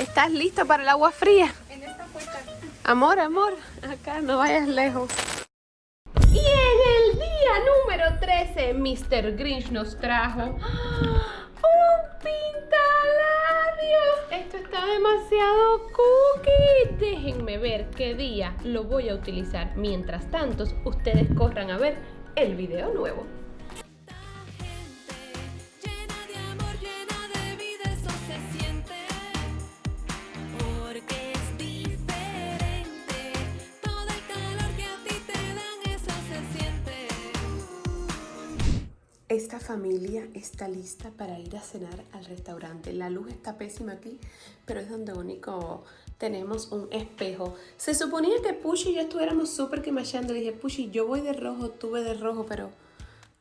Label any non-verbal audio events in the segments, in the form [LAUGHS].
¿Estás listo para el agua fría? En esta puerta. Amor, amor, acá no vayas lejos. Y en el día número 13, Mr. Grinch nos trajo un pintalabio. Esto está demasiado cookie. Déjenme ver qué día lo voy a utilizar. Mientras tanto, ustedes corran a ver el video nuevo. Esta familia está lista para ir a cenar al restaurante. La luz está pésima aquí, pero es donde único tenemos un espejo. Se suponía que Pushy y yo estuviéramos súper quemachando. dije, Pushy, yo voy de rojo, tú de rojo, pero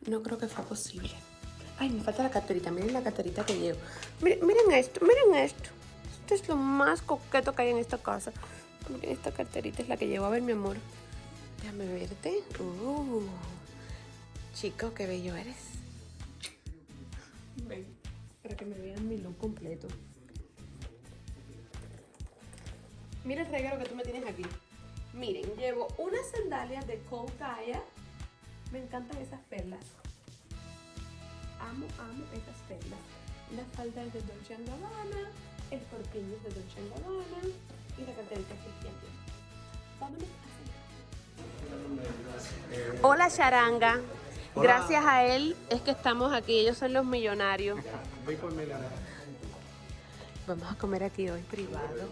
no creo que fue posible. Ay, me falta la carterita. Miren la carterita que llevo. Miren, miren esto, miren esto. Esto es lo más coqueto que hay en esta casa. Miren, esta carterita es la que llevo. A ver, mi amor. Déjame verte. Uh, chico, qué bello eres. Para que me vean mi look completo. Mira el regalo que tú me tienes aquí. Miren, llevo unas sandalias de Cold Me encantan esas perlas. Amo, amo esas perlas. La falda es de Dolce Gabbana, el corpiño es de Dolce Gabbana y la carterita es Vámonos a Hola, charanga. Gracias a él es que estamos aquí. Ellos son los millonarios. Vamos a comer aquí hoy privado.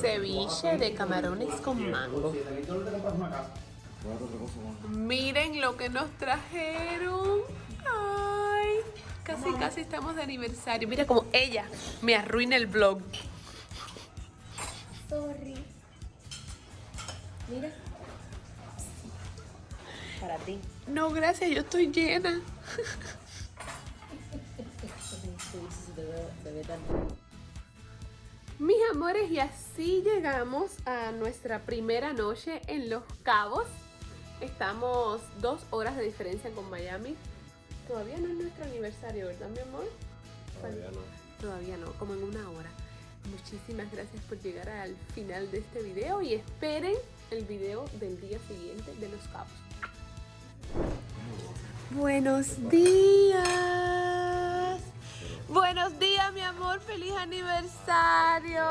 Ceviche de camarones con mango. Miren lo que nos trajeron. Ay, casi, casi estamos de aniversario. Mira como ella me arruina el vlog. Sorry. Mira para ti. No, gracias, yo estoy llena. Mis amores, y así llegamos a nuestra primera noche en Los Cabos. Estamos dos horas de diferencia con Miami. Todavía no es nuestro aniversario, ¿verdad, mi amor? Todavía no. Todavía no, como en una hora. Muchísimas gracias por llegar al final de este video y esperen el video del día siguiente de Los Cabos. Buenos días. Buenos días, mi amor. Feliz aniversario.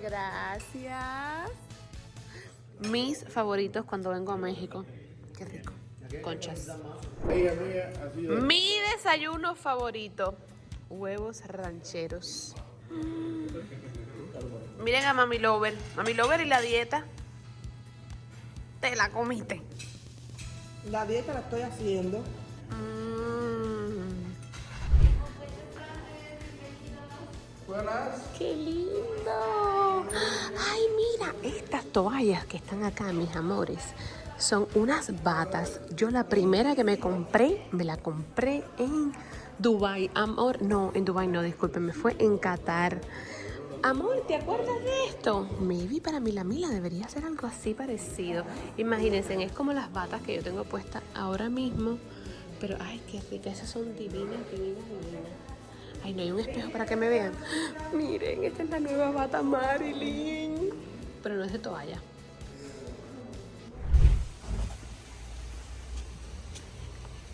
Gracias. Mis favoritos cuando vengo a México. Qué rico. Conchas. Mi desayuno favorito. Huevos rancheros. Miren a Mami Lover. Mami Lover y la dieta. Te la comiste. La dieta la estoy haciendo. Mm. Buenas. ¡Qué lindo! Ay, mira, estas toallas que están acá, mis amores, son unas batas. Yo la primera que me compré, me la compré en Dubai. Amor, no, en Dubai no, discúlpeme, fue en Qatar. Amor, ¿te acuerdas de esto? Maybe para mí la Mila debería ser algo así parecido. Imagínense, es como las batas que yo tengo puestas ahora mismo. Pero, ay, qué rica, esas son divinas, divinas, divinas. Ay, no hay un espejo para que me vean. [GASPS] Miren, esta es la nueva bata Marilyn. Pero no es de toalla.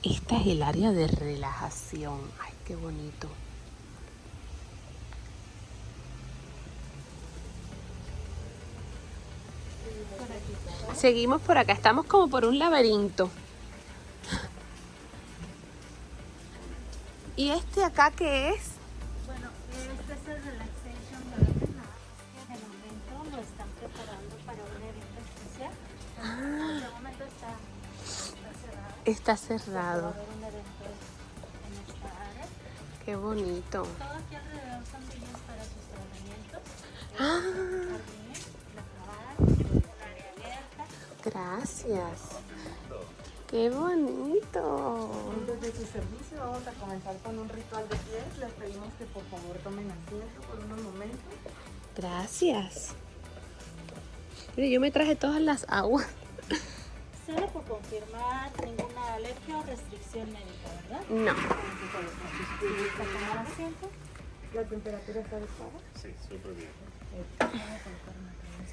Esta es el área de relajación. Ay, qué bonito. Seguimos por acá, estamos como por un laberinto. ¿Y este acá qué es? Bueno, este es el Relaxation Garden. De momento lo están preparando para un evento especial. Ah. De momento está, está cerrado. Está cerrado. En. Qué bonito. Todo aquí alrededor gracias. Qué bonito. Desde su servicio vamos a comenzar con un ritual de pies. Les pedimos que por favor tomen asiento por unos momentos. Gracias. Mire, yo me traje todas las aguas. Solo por confirmar ninguna alergia o restricción médica, ¿verdad? No. ¿La temperatura está adecuada? Sí, súper bien.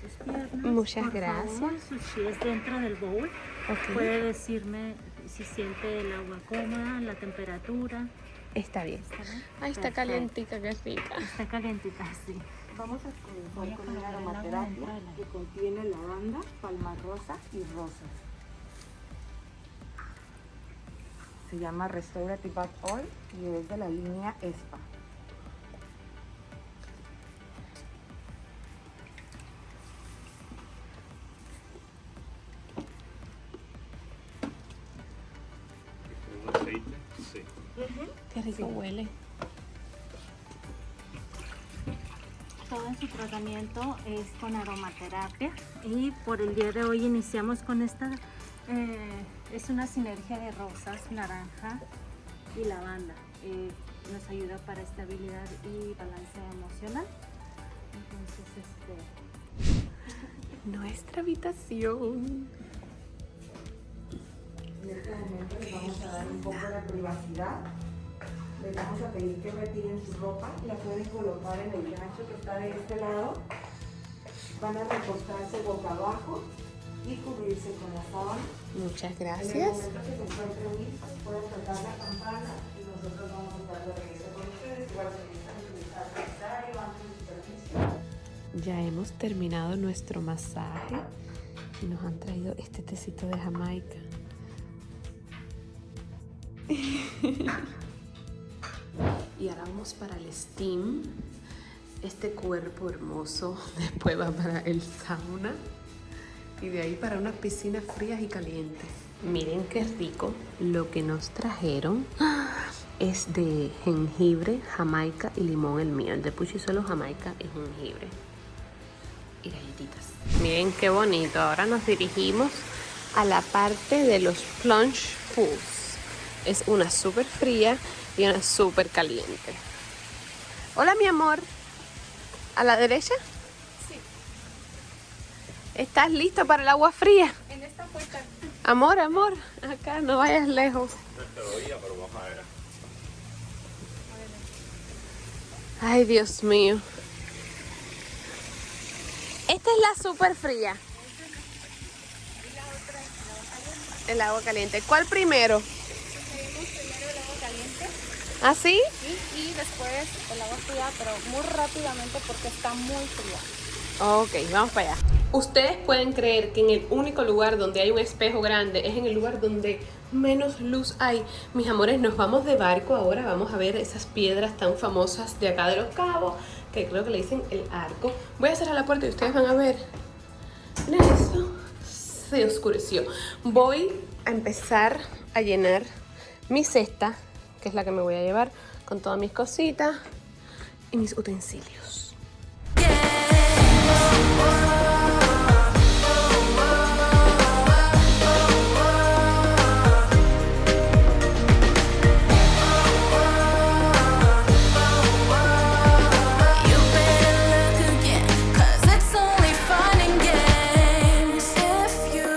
Sus piernas. Muchas Por gracias. pies dentro del bowl. Puede decirme si siente el agua cómoda, la temperatura. Está bien. ¿Está bien? Ay, está Perfecto. calientita, qué rica. Está calientita, sí. Vamos a comenzar con una aromaterapia que contiene lavanda, palma rosa y rosas. Se llama Restorative Bath Oil y es de la línea ESPA. Qué rico huele. Todo su tratamiento es con aromaterapia y por el día de hoy iniciamos con esta, eh, es una sinergia de rosas, naranja y lavanda. Eh, nos ayuda para estabilidad y balance emocional. Entonces, este, Nuestra habitación. En este momento les vamos a dar un poco de privacidad. Les vamos a pedir que retiren su ropa. La pueden colocar en el gancho que está de este lado. Van a recostarse boca abajo y cubrirse con la sábana. Muchas En el gracias. momento que se encuentren listos, pueden tocar la campana y nosotros vamos a estar de regreso con ustedes. Igual se necesitan necesario antes de superficie. Ya hemos terminado nuestro masaje y nos han traído este tecito de Jamaica. [LAUGHS] y ahora vamos para el steam. Este cuerpo hermoso después va para el sauna y de ahí para unas piscinas frías y calientes. Miren qué rico lo que nos trajeron. Es de jengibre, jamaica y limón el mío. El de Puchi solo jamaica y jengibre y galletitas. Miren qué bonito. Ahora nos dirigimos a la parte de los plunge pools. Es una súper fría y una súper caliente. Hola, mi amor. ¿A la derecha? Sí. ¿Estás listo para el agua fría? En esta puerta Amor, amor. Acá no vayas lejos. No te lo oía, pero vamos a ver. Ay, Dios mío. Esta es la súper fría. El agua caliente. ¿Cuál primero? primero el agua caliente ¿Ah, sí? y, y después el agua fría, pero muy rápidamente porque está muy fría. Ok, vamos para allá. Ustedes pueden creer que en el único lugar donde hay un espejo grande es en el lugar donde menos luz hay. Mis amores, nos vamos de barco ahora. Vamos a ver esas piedras tan famosas de acá de los cabos, que creo que le dicen el arco. Voy a cerrar la puerta y ustedes van a ver. Miren eso. Se oscureció. Voy a empezar a llenar mi cesta, que es la que me voy a llevar, con todas mis cositas y mis utensilios.